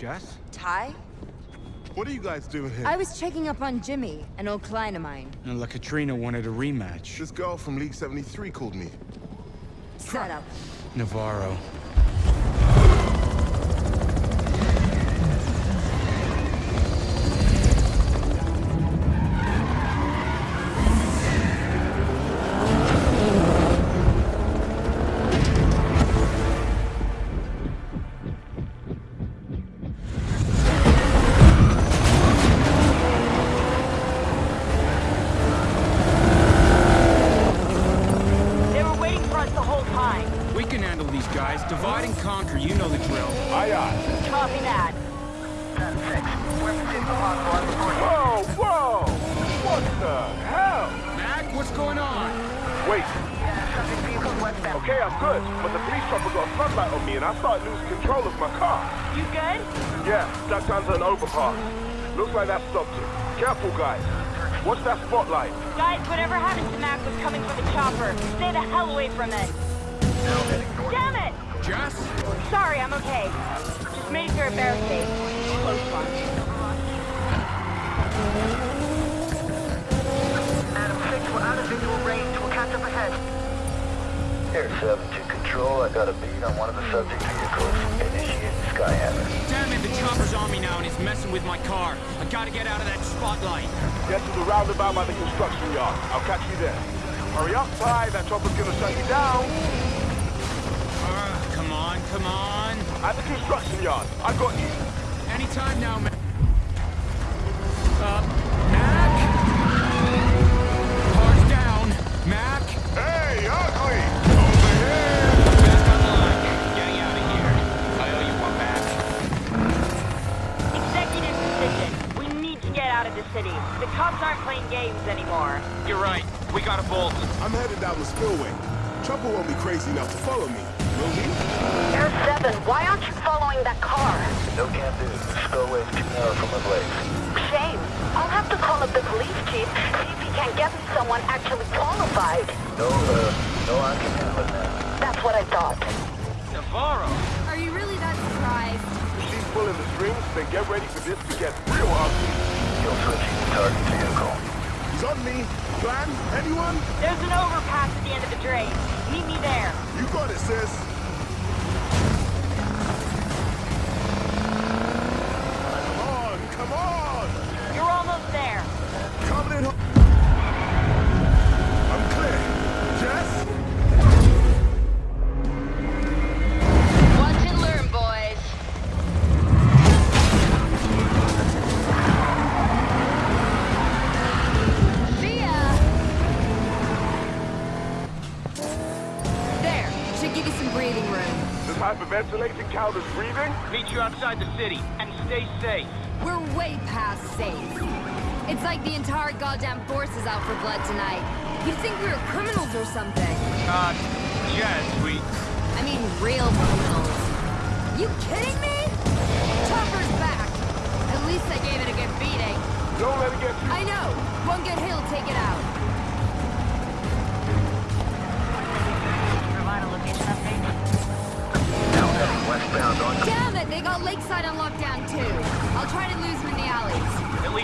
Jess? Ty? What are you guys doing here? I was checking up on Jimmy, an old client of mine. And La Catrina wanted a rematch. This girl from League 73 called me. Set up. Navarro. Whoa, whoa! What the hell? Mac, what's going on? Wait. Okay, I'm good, but the police chopper got a floodlight on me and I started losing control of my car. You good? Yeah, ducked under an overpass. Looks like that stopped it. Careful, guys. Watch that spotlight. Guys, whatever happened to Mac was coming from the chopper. Stay the hell away from it. Damn it! Jess? Sorry, I'm okay. Just made it through a barricade. Air 7 to control. I got a beat on one of the subject vehicles. Initiate Skyhammer. Damn it, the chopper's on me now and he's messing with my car. I gotta get out of that spotlight. Get to the roundabout by the construction yard. I'll catch you there. Hurry up, Ty. That chopper's gonna shut you down. Uh, come on, come on. At the construction yard. I got you. Anytime now, Mac. Uh, Mac? Car's down. Mac? Hey, ugly! Over here! Back on the line. Getting out of here. I owe you one back. Executive decision. We need to get out of the city. The cops aren't playing games anymore. You're right. We got a bolt. I'm headed down the spillway. Chopper won't be crazy enough to follow me, will he? Air 7, why aren't you following that car? No can do. Spillway's too narrow for my blades. Shame. I'll have to call up the police chief, see if he can get me someone actually qualified. No, uh, no, I can handle it now. That's what I thought. Navarro? Are you really that surprised? If she's pulling the strings, then get ready for this to get real ugly. You'll switching the target vehicle. He's on me. Plan? Anyone? There's an overpass at the end of the drain. Meet me there. You got it, sis. There. Give you some breathing room. This hyperventilating count as breathing? Meet you outside the city. And stay safe. We're way past safe. It's like the entire goddamn force is out for blood tonight. You'd think we were criminals or something. Uh, Jess, we... I mean, real criminals. You kidding me? Chopper's back. At least I gave it a good beating. Don't let it get you. I know. One good hill'll take it out.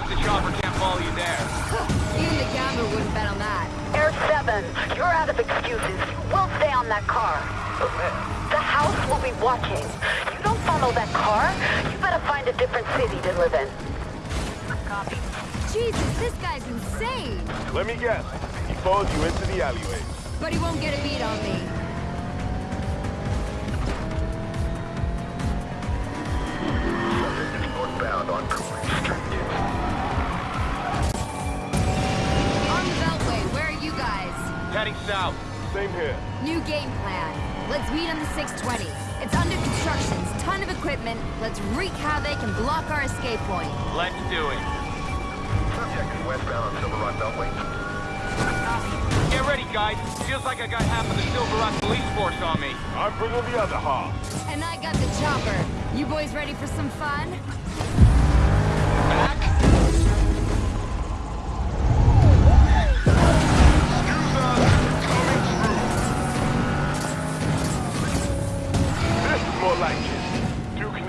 At the chopper can't follow you there. Even the gambler wouldn't bet on that. Air 7, you're out of excuses. You will stay on that car. The house will be watching. You don't follow that car. You better find a different city to live in. Copy. Jesus, this guy's insane. Let me guess. He followed you into the alleyway. But he won't get a beat on me. subject is northbound on Heading south. Same here. New game plan. Let's meet on the 620. It's under construction, ton of equipment. Let's wreak havoc and block our escape point. Let's do it. Subject is westbound on Silver Rock Beltway. Get ready, guys. Feels like I got half of the Silver Rock police force on me. I'm bringing the other half. And I got the chopper. You boys ready for some fun?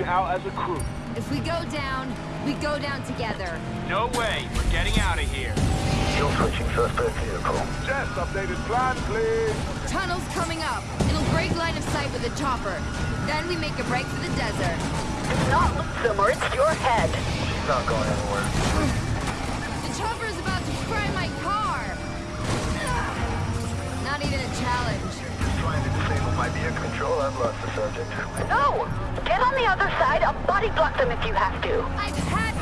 Out as a crew. If we go down, we go down together. No way. We're getting out of here. Fuel switching suspect vehicle. Jess, updated plan, please. Tunnel's coming up. It'll break line of sight with a chopper. Then we make a break for the desert. Do not lose them or it's your head. She's not going anywhere. The chopper's about to fry my car! Not even a challenge. Trying to disable my vehicle control. I've lost the subject. No! Get on the other side. I'll body block them if you have to.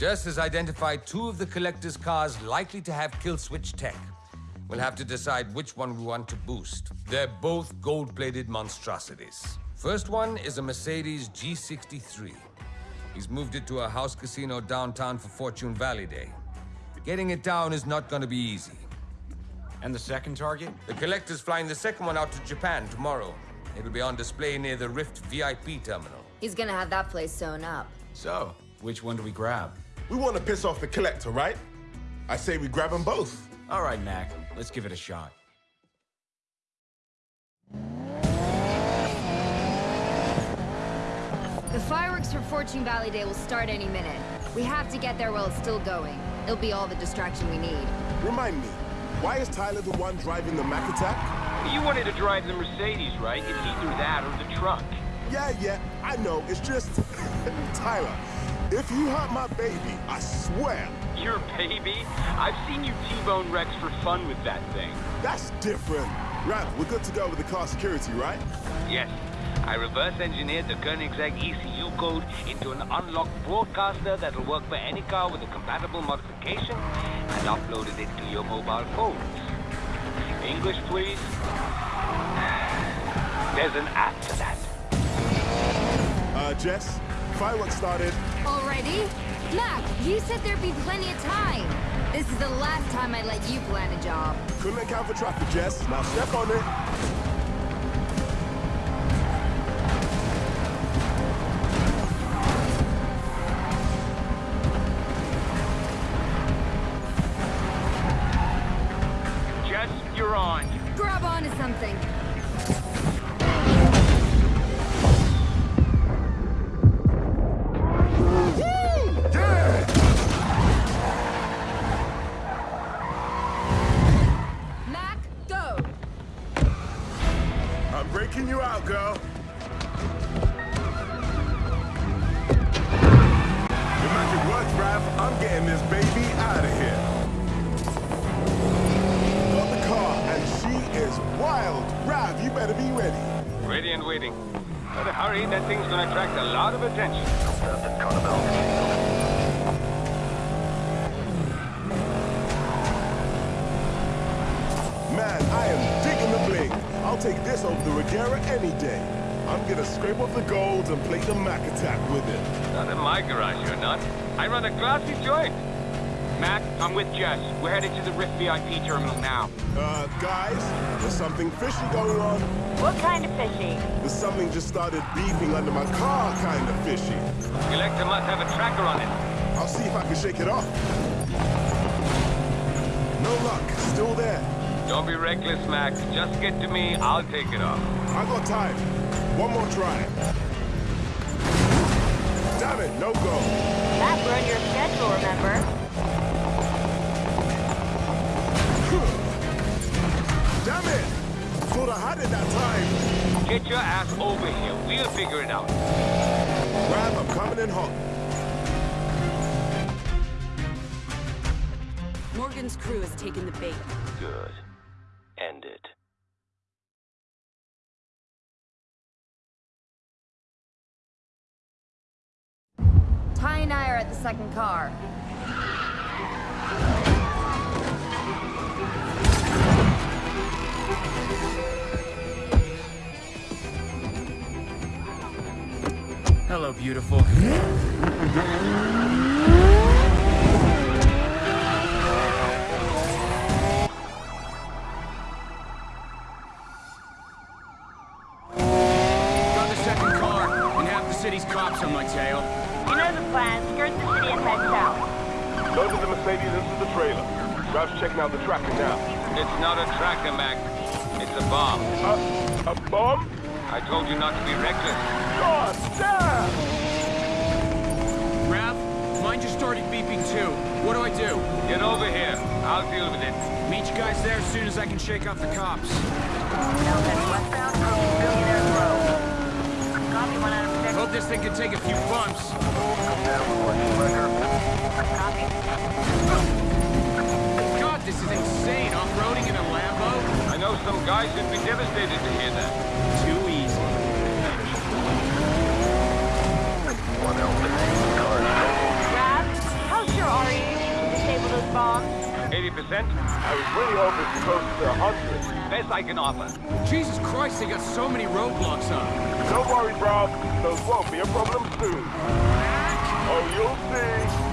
Jess has identified two of the collector's cars likely to have kill switch tech. We'll have to decide which one we want to boost. They're both gold-plated monstrosities. First one is a Mercedes G63. He's moved it to a house casino downtown for Fortune Valley Day. Getting it down is not going to be easy. And the second target? The collector's flying the second one out to Japan tomorrow. It'll be on display near the Rift VIP terminal. He's gonna have that place sewn up. So, which one do we grab? We want to piss off the collector, right? I say we grab them both. All right, Mac, let's give it a shot. The fireworks for Fortune Valley Day will start any minute. We have to get there while it's still going. It'll be all the distraction we need. Remind me, why is Tyler the one driving the Mac attack? You wanted to drive the Mercedes, right? It's either that or the truck. Yeah, yeah, I know. It's just... Tyler, if you hurt my baby, I swear, Your baby? I've seen you T-bone Rex for fun with that thing. that's different. Rav, we're good to go with the car security, right? Yes. I reverse engineered the Koenigsegg ECU code into an unlocked broadcaster that'll work for any car with a compatible modification and uploaded it to your mobile phones. English, please? There's an app for that. Uh, Jess, fireworks started. Already? Mac, you said there'd be plenty of time. This is the last time I let you plan a job. Couldn't account for traffic, Jess. Now step on it. Jess, you're on. Grab onto something. Hurry, that thing's gonna attract a lot of attention. Man, I am digging the bling. I'll take this over the Regera any day. I'm gonna scrape off the gold and play the Mac attack with it. Not in my garage, you're not. I run a classy joint. Mac, I'm with Jess. We're headed to the Rift VIP terminal now. Uh, guys, there's something fishy going on. What kind of fishy? There's something just started beeping under my car, kind of fishy. Collector must have a tracker on it. I'll see if I can shake it off. No luck, still there. Don't be reckless, Mac. Just get to me, I'll take it off. I got time. One more try. Damn it, no go. That run your schedule, remember? I had that time. Get your ass over here. We'll figure it out. Grab, I'm coming in hot. Morgan's crew has taken the bait. Good. End it. Ty and I are at the second car. Hello, beautiful. Got the second car, and half the city's cops on my tail. You know the plan. Skirt the city and head south. Load the Mercedes into the trailer. Rav's checking out the tracker now. It's not a tracker, Mac. It's a bomb. Uh, a bomb? I told you not to be reckless. God damn! Rav, mine just started beeping too. What do I do? Get over here. I'll deal with it. Meet you guys there as soon as I can shake off the cops. Now head westbound from Billionaire's Row. Copy one out of six. Hope this thing can take a few bumps. Copy. God, this is insane. Off-roading in a Lambo? I know some guys who'd be devastated to hear that. Too easy. Rav, how sure are you you can disable those bombs? 80%? I was really hoping to close to 100. Best I can offer. Jesus Christ, they got so many roadblocks up. Don't worry, bro. Those won't be a problem soon. Oh, you'll see.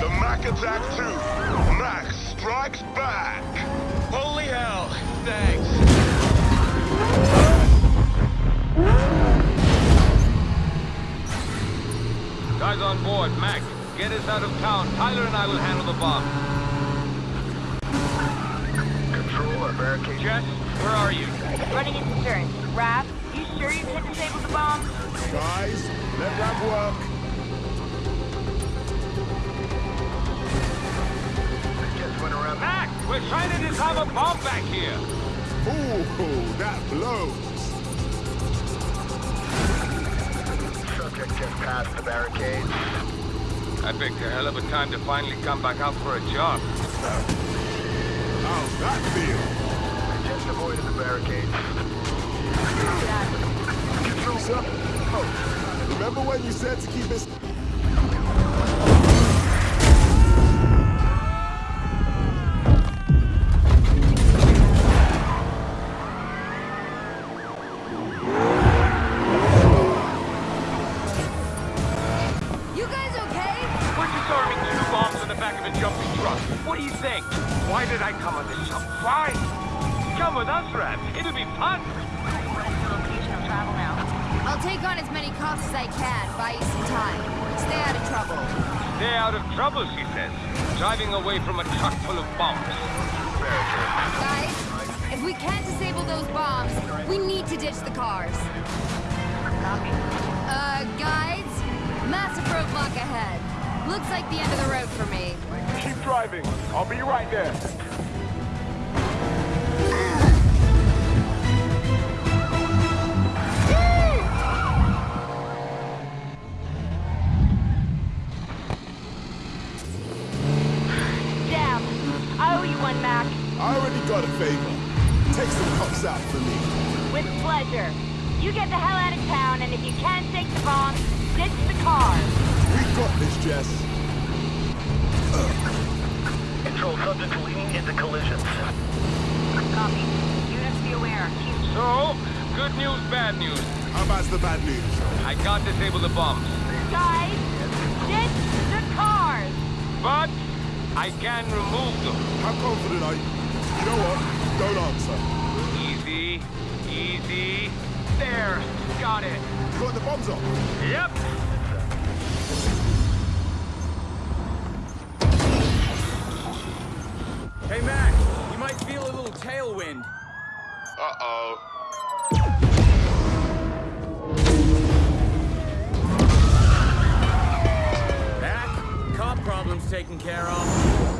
The Mac Attack 2. Thanks. Guys on board, Mac. Get us out of town. Tyler and I will handle the bomb. Control our barricade. Jess, where are you? Running into turn. Rav, you sure you can disable the bomb? Guys, let that work. Just went around. We're trying to disarm a bomb back here. Ooh, that blows. Subject just passed the barricades. I picked a hell of a time to finally come back out for a job. How's that feel? I Just avoided the barricade. barricades. Sir? Oh, remember when you said to keep this... back of a jumping truck. What do you think? Why did I come on this job? Why? Come with us, Rav. It'll be fun. Location of travel now. I'll take on as many cops as I can, buy you some time. Stay out of trouble. Stay out of trouble, she says. Driving away from a truck full of bombs. Guys, if we can't disable those bombs, we need to ditch the cars. Uh, guides? Massive roadblock ahead. Looks like the end of the road for me. Keep driving. I'll be right there. Damn. I owe you one, Mac. I already got a favor. Take some cops out for me. With pleasure. You get the hell out of town, and if you can't take the bomb, ditch the car. We got this, Jess. Control subject leading into collisions. Copy. Units be aware. Keep So, good news, bad news. How bad's the bad news? I can't disable the bombs. Guys, ditch the cars. But I can remove them. How confident are you? You know what? Don't answer. Easy, easy. There, got it. You got the bombs off? Yep. Tailwind. Uh-oh. Mac, cop problems taken care of.